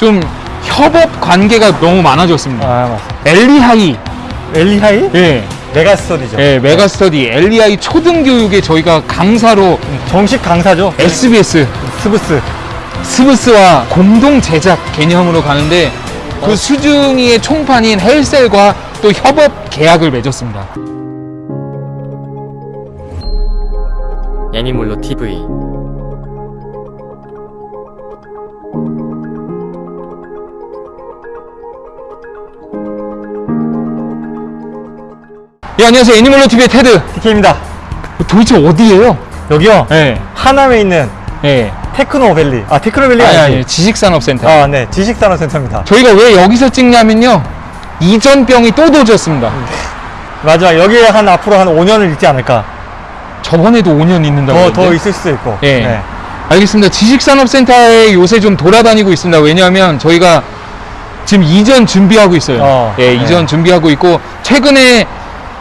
좀 협업 관계가 너무 많아졌습니다. 아 맞습니다. 엘리하이, 엘리하이 예, 메가스터디죠. 예, 메가스터디 엘리하이 초등교육에 저희가 강사로 정식 강사죠. SBS 스브스. 스브스와 공동 제작 개념으로 가는데 그 수중이의 총판인 헬셀과 또 협업 계약을 맺었습니다. 애니몰로 TV 예, 안녕하세요. 애니멀로 TV의 테드. TK입니다. 도대체 어디예요? 여기요. 예, 하남에 있는 예. 테크노밸리. 아 테크노밸리 아니, 아니지? 아니, 지식산업센터. 아, 네. 지식산업센터입니다. 저희가 왜 여기서 찍냐면요. 이전병이 또 도졌습니다. 마지막 여기에 한 앞으로 한 5년을 있지 않을까. 저번에도 5년 있는다고. 더, 그랬는데. 더 있을 수도 있고. 예. 네. 알겠습니다. 지식산업센터에 요새 좀 돌아다니고 있습니다. 왜냐하면 저희가 지금 이전 준비하고 있어요. 어, 예, 네. 이전 준비하고 있고 최근에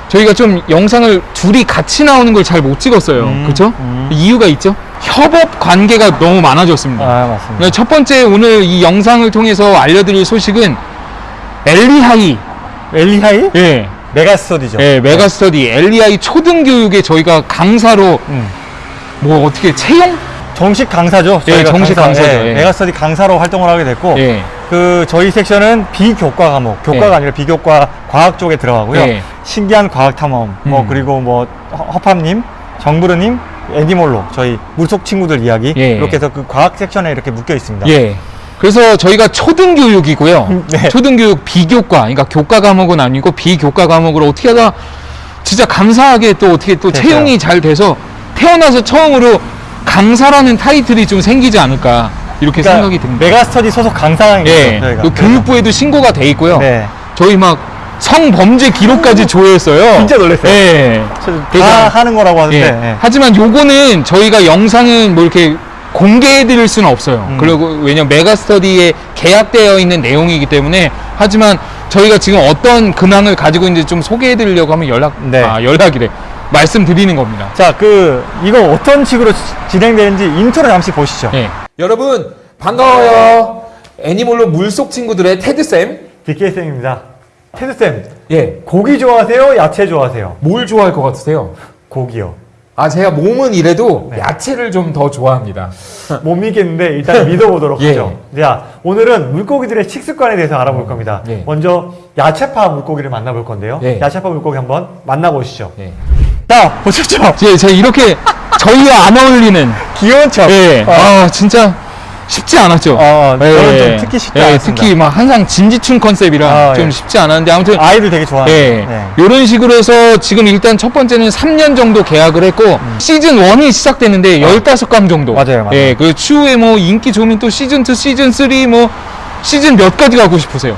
저희가 좀 영상을 둘이 같이 나오는 걸 잘 못 찍었어요. 음, 그렇죠? 음. 이유가 있죠. 협업 관계가 너무 많아졌습니다. 아 맞습니다. 네, 첫 번째 오늘 이 영상을 통해서 알려드릴 소식은 엘리하이, 엘리하이 예, 메가스터디죠. 예, 메가스터디 엘리하이 초등교육에 저희가 강사로 음. 뭐 어떻게 채용? 정식 강사죠. 예, 저희가 정식 강사죠. 예. 메가스터디 강사로 활동을 하게 됐고 예, 그 저희 섹션은 비교과 과목, 교과가 예. 아니라 비교과 과학 쪽에 들어가고요. 예. 신기한 과학 탐험, 뭐 음. 그리고 뭐 허- 허팝님, 정부르님, 애니몰로 저희 물속 친구들 이야기 예. 이렇게 해서 그 과학 섹션에 이렇게 묶여 있습니다. 예. 그래서 저희가 초등교육이고요. 음, 네. 초등교육 비교과, 그러니까 교과 과목은 아니고 비교과 과목으로 어떻게 하다 진짜 감사하게 또 어떻게 또 됐어요. 채용이 잘 돼서 태어나서 처음으로 강사라는 타이틀이 좀 생기지 않을까 이렇게 그러니까 생각이 듭니다. 메가스터디 소속 강사입니다. 예. 그 교육부에도 신고가 돼 있고요. 네. 저희 막 성범죄 기록까지 조회했어요. 진짜 놀랐어요. 예. 저- 다 하는 거라고 하는데 예. 예. 하지만 요거는 저희가 영상은 뭐 이렇게 공개해 드릴 수는 없어요. 음. 그리고 왜냐면 메가스터디에 계약되어 있는 내용이기 때문에 하지만 저희가 지금 어떤 근황을 가지고 있는지 좀 소개해 드리려고 하면 연락 네. 아, 연락이래. 말씀드리는 겁니다. 자, 그 이거 어떤 식으로 지- 진행되는지 인트로 잠시 보시죠. 예. 여러분 반가워요. 애니몰로 물속 친구들의 테드 쌤. DK 쌤입니다. 테드 쌤, 예. 고기 좋아하세요? 야채 좋아하세요? 뭘 좋아할 것 같으세요? 고기요. 아 제가 몸은 이래도 네. 야채를 좀 더 좋아합니다. 못 믿겠는데 일단 믿어보도록 예. 하죠. 자, 오늘은 물고기들의 식습관에 대해서 알아볼 겁니다. 예. 먼저 야채파 물고기를 만나볼 건데요. 예. 야채파 물고기 한번 만나보시죠. 예. 자, 보셨죠? 제, 제가 이렇게 저희와 안 어울리는 귀여운 척. 예. 어. 아, 진짜 쉽지 않았죠. 어, 저는 좀 특히 쉽지 예. 특히 막 항상 진지충 컨셉이라 아, 좀 예. 쉽지 않았는데 아무튼 아이들 되게 좋아하는. 예. 네. 이런 식으로 해서 지금 일단 첫 번째는 3년 정도 계약을 했고 시즌 1이 시작됐는데 15강 정도. 음. 어. 맞아요, 맞아요. 예. 그 추후에 뭐 인기 좋으면 또 시즌 2, 시즌 3 뭐 시즌 몇 가지 가고 싶으세요?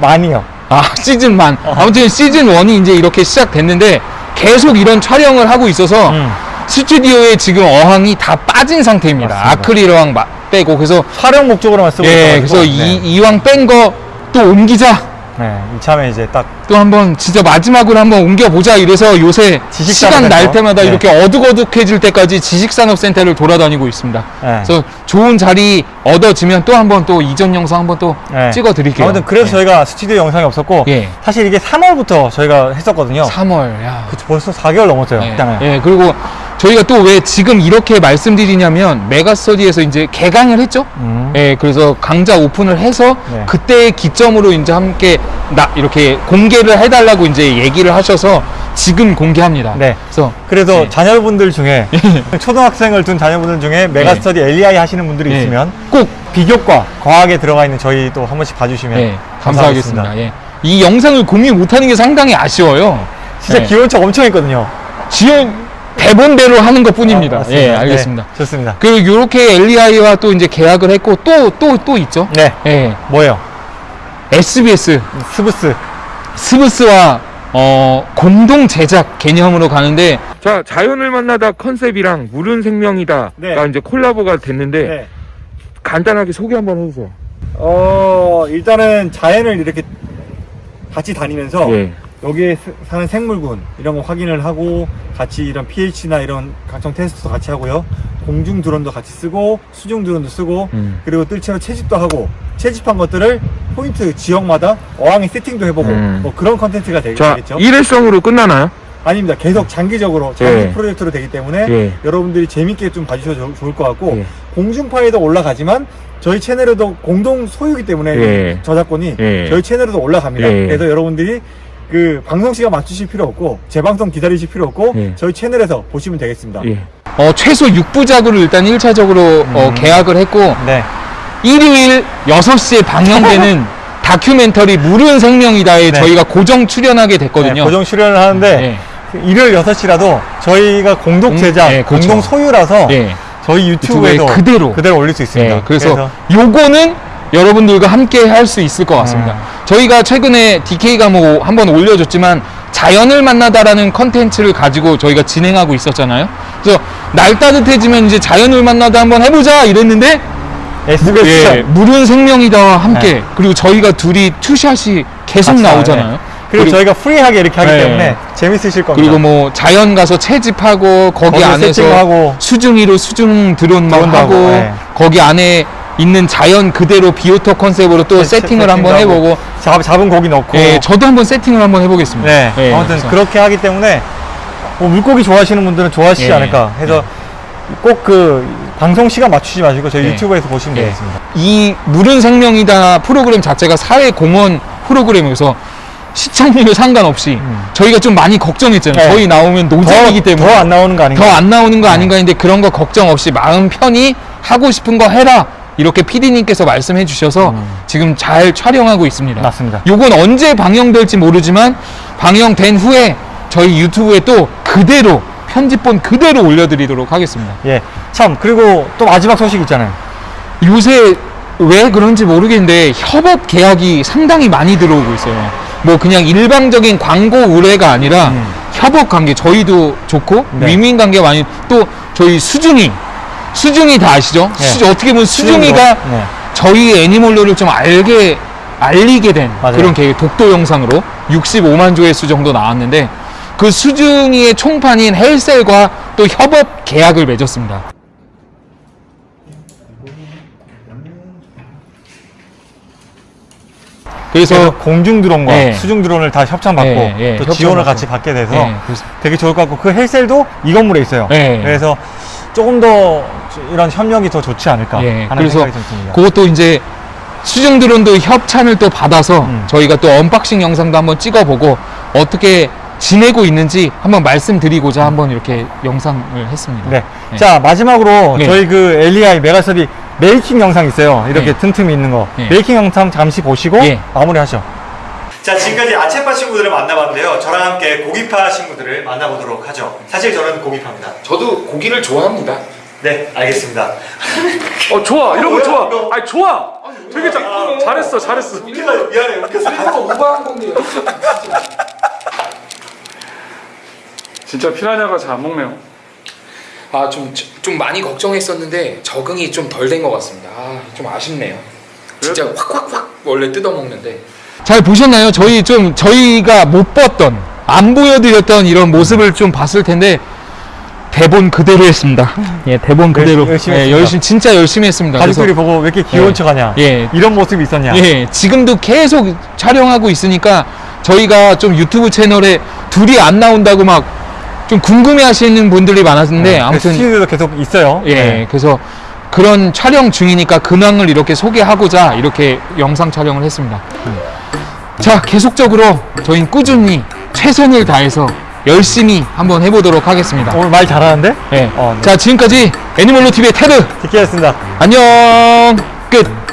많이요. 아, 시즌만. 아무튼 시즌 1이 이제 이렇게 시작됐는데 계속 이런 촬영을 하고 있어서 음. 스튜디오에 지금 어항이 다 빠진 상태입니다. 맞습니다. 아크릴 어항 마- 빼고 그래서 촬영 목적으로만 쓰고 예. 그래서 네. 이, 이왕 뺀 거 또 옮기자. 네, 이참에 이제 딱 또 한번 진짜 마지막으로 한번 옮겨보자 이래서 요새 시간. 날 때마다 네. 이렇게 어둑어둑해질 때까지 지식산업센터를 돌아다니고 있습니다. 네. 그래서 좋은 자리 얻어지면 또 한번 또 이전 영상 한번 또 네. 찍어드릴게요. 아무튼 그래서 네. 저희가 스튜디오 영상이 없었고 예. 사실 이게 3월부터 저희가 했었거든요. 3월, 야. 그쵸, 벌써 4개월 넘었어요. 예, 일단은. 예, 그리고 저희가 또 왜 지금 이렇게 말씀드리냐면 메가스터디에서 이제 개강을 했죠. 음. 예, 그래서 강좌 오픈을 해서 네. 그때 기점으로 이제 함께 나 이렇게 공개를 해달라고 이제 얘기를 하셔서 지금 공개합니다. 네. 그래서 그래서 네. 자녀분들 중에 초등학생을 둔 자녀분들 중에 메가스터디 LEI 하시는 분들이 네. 있으면 꼭 비교과 과학에 들어가 있는 저희 또 한 번씩 봐주시면 예, 감사하겠습니다. 감사하겠습니다. 예. 이 영상을 공유 못하는 게 상당히 아쉬워요. 진짜 예. 귀여운 척 엄청 했거든요. 지연 대본대로 하는 것 뿐입니다. 아. 예, 알겠습니다. 네, 좋습니다. 그리고 이렇게 LEI와 또 이제 계약을 했고 또 또 또 있죠. 네, 예, 뭐예요? SBS 스브스. 스브스와 어, 공동 제작 개념으로 가는데 자 자연을 만나다 컨셉이랑 물은 생명이다가 네. 이제 콜라보가 됐는데 간단하게 소개 한번 해주세요. 어, 일단은 자연을 이렇게 같이 다니면서 예. 여기에 스- 사는 생물군 이런 거 확인을 하고 같이 이런 pH나 이런 각종 테스트도 같이 하고요. 공중 드론도 같이 쓰고 수중 드론도 쓰고 음. 그리고 뜰채로 채집도 하고 채집한 것들을 포인트 지역마다 어항에 세팅도 해보고 음. 뭐 그런 컨텐츠가 되, 자, 겠죠 일회성으로 끝나나요? 아닙니다. 계속 장기적으로 장기 예. 프로젝트로 되기 때문에 예. 여러분들이 재밌게 좀 봐주셔도 좋을 것 같고 예. 공중파에도 올라가지만 저희 채널에도 공동 소유기 때문에 예. 저작권이 예. 저희 채널에도 올라갑니다. 예. 그래서 여러분들이 그 방송 시간 맞추실 필요 없고 재방송 기다리실 필요 없고 예. 저희 채널에서 보시면 되겠습니다. 예. 어, 최소 6부작으로 일단 1차적으로 어, 계약을 했고 네. 일요일 6시에 방영되는 다큐멘터리 물은 생명이다에 네. 저희가 고정 출연하게 됐거든요. 네, 고정 출연을 하는데 예. 일요일 6시라도 저희가 공동 공- 제작, 예, 그렇죠. 공동 소유라서 예. 저희 유튜브에도 유튜브에 그대로. 그대로 올릴 수 있습니다. 예, 그래서, 요거는 여러분들과 함께 할 수 있을 것 같습니다. 음. 저희가 최근에 DK가 뭐 한번 올려줬지만 자연을 만나다라는 컨텐츠를 가지고 저희가 진행하고 있었잖아요. 그래서 날 따뜻해지면 이제 자연을 만나다 한번 해보자 이랬는데 SBS 예, 물은 생명이다와 함께 네. 그리고 저희가 둘이 two shot이 계속 같이 나오잖아요. 나와요. 그리고, 그리고- 저희가 free하게 이렇게 하기 네. 때문에 재밌으실 겁니다. 그리고 뭐 자연 가서 채집하고 거기 안에서. 수중이로 수중 드론 막 하고, 네. 거기 안에 있는 자연 그대로 비오토 컨셉으로 또 세- 세팅을 세팅도 한번 해보고 잡, 잡은 고기 넣고 예, 저도 한번 세팅을 한번 해보겠습니다. 네, 예, 아무튼 그래서 그렇게 하기 때문에 뭐 물고기 좋아하시는 분들은 좋아하시지 예, 않을까 해서 꼭 그 방송 시간 맞추지 마시고 저희 예. 유튜브에서 보시면 예. 되겠습니다. 이 물은 생명이다 프로그램 자체가 사회공헌 프로그램이어서 시청률 상관없이 저희가 좀 많이 걱정했잖아요. 음. 네. 저희 나오면 노잼이기 때문에 더 안 나오는 거 아닌가? 더 안 나오는 거 네. 아닌가 했는데 그런 거 걱정 없이 마음 편히 하고 싶은 거 해라 이렇게 PD님께서 말씀해 주셔서 지금 잘 촬영하고 있습니다. 음. 맞습니다. 요건 언제 방영될지 모르지만 방영된 후에 저희 유튜브에 또 그대로 편집본 그대로 올려드리도록 하겠습니다. 예. 참 그리고 또 마지막 소식 있잖아요. 요새 왜 그런지 모르겠는데 협업 계약이 상당히 많이 들어오고 있어요. 뭐 그냥 일방적인 광고 의뢰가 아니라 음. 협업 관계 저희도 좋고 네. 위민 관계 많이 또 저희 수중이 수중이 다 아시죠? 네. 수- 어떻게 보면 수중이가 네. 저희 애니몰로를 좀 알게 알리게 된 맞아요. 그런 계획 독도 영상으로 65만 조회수 정도 나왔는데 그 수중이의 총판인 헬셀과 또 협업 계약을 맺었습니다. 그래서 공중 드론과 예. 수중 드론을 다 협찬받고 예, 예, 또 협찬 지원을 받고. 같이 받게 돼서 되게 좋을 것 같고 그 헬셀도 이 건물에 있어요. 예. 그래서 조금 더 이런 협력이 더 좋지 않을까 예, 하는 생각이 좀 듭니다. 그것도 이제 수중 드론도 협찬을 또 받아서 음. 저희가 또 unboxing 영상도 한번 찍어보고 어떻게 지내고 있는지 한번 말씀드리고자 한번 이렇게 영상을 했습니다. 네. 네. 자 마지막으로 네. 저희 그 LEI 메가서비 making 영상 있어요. 이렇게 네. 틈틈이 있는 거. 네. making 영상 잠시 보시고 예. 마무리하죠. 자 지금까지 아체파 친구들을 만나봤는데요. 저랑 함께 고기파 친구들을 만나보도록 하죠. 사실 저는 고기파입니다. 저도 고기를 좋아합니다. 네 알겠습니다. 어 좋아 이런 거 좋아 이거? 아니 좋아 되게 잘 잘했어 잘했어 웃겨서 미안해 웃겨서. 그래서 오버한 건데요. 진짜 피라냐가 잘 안 먹네요 아, 좀, 좀 많이 걱정했었는데 적응이 좀 덜 된 것 같습니다. 아, 좀 아쉽네요. 진짜 확확확 원래 뜯어먹는데. 잘 보셨나요? 저희 좀 저희가 못 봤던 안 보여드렸던 이런 모습을 좀 봤을 텐데 대본 그대로 했습니다. 예, 대본 그대로 열심히 예, 했습니다. 열심히 진짜 열심히 했습니다. 가족들이 보고 왜 이렇게 귀여운 예. 척하냐. 예. 이런 모습이 있었냐. 예, 지금도 계속 촬영하고 있으니까 저희가 좀 유튜브 채널에 둘이 안 나온다고 막 좀 궁금해 하시는 분들이 많았는데 네, 아무튼 스튜디오도 계속 있어요. 예, 네. 그래서 그런 촬영 중이니까 근황을 이렇게 소개하고자 이렇게 영상 촬영을 했습니다. 자, 계속적으로 저희는 꾸준히 최선을 다해서 열심히 한번 해보도록 하겠습니다. 오늘 말 잘하는데? 예. 어, 네. 자, 지금까지 애니멀로 TV의 테드 디키였습니다. 안녕 끝.